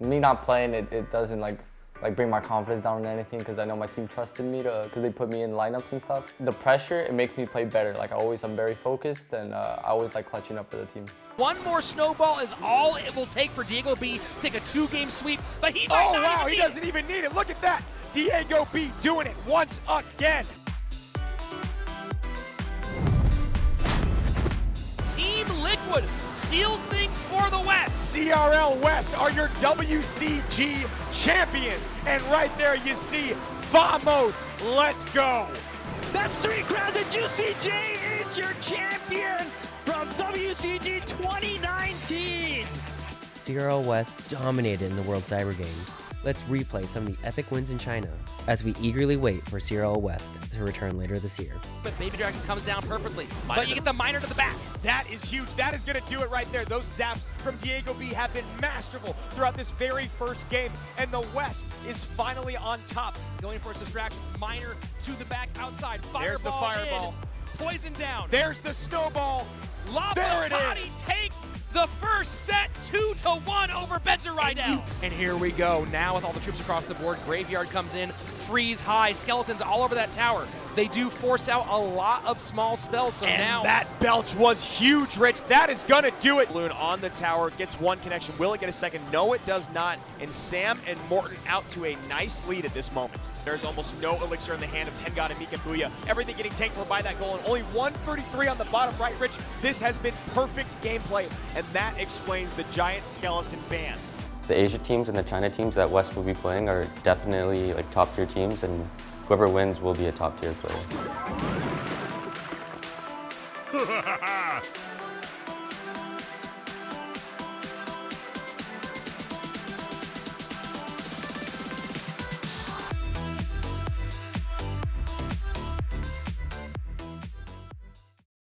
Me not playing, it, it doesn't like like bring my confidence down or anything because I know my team trusted me to because they put me in lineups and stuff. The pressure, it makes me play better. Like I always, I'm very focused and uh, I always like clutching up for the team. One more snowball is all it will take for Diego B to take a two-game sweep, but he Oh, wow, he doesn't even need it. Look at that. Diego B doing it once again. Team Liquid seals things for the West. CRL West are your WCG champions. And right there you see Vamos. Let's go. That's three crowns, and UCG is your champion from WCG 2019. CRL West dominated in the World Cyber Games. Let's replay some of the epic wins in China as we eagerly wait for CRL West to return later this year. But Baby Dragon comes down perfectly. but you get the miner to the back. That is huge. That is going to do it right there. Those zaps from Diego B have been masterful throughout this very first game. And the West is finally on top. Going for his distractions. Miner to the back outside. Fireball There's the fireball. In. Poison down. There's the snowball. Lava There it Body is. takes the first set two to one over Benzer Rydell. And here we go. Now with all the troops across the board, Graveyard comes in, freeze high, skeletons all over that tower. They do force out a lot of small spells, so And now that belch was huge, Rich. That is going to do it. Balloon on the tower gets one connection. Will it get a second? No, it does not. And Sam and Morton out to a nice lead at this moment. There's almost no elixir in the hand of Tengon and Mika Booya. Everything getting tanked for by that goal, and only 133 on the bottom right, Rich. This has been perfect gameplay, and that explains the giant skeleton ban. The Asia teams and the China teams that West will be playing are definitely like top tier teams and whoever wins will be a top tier player.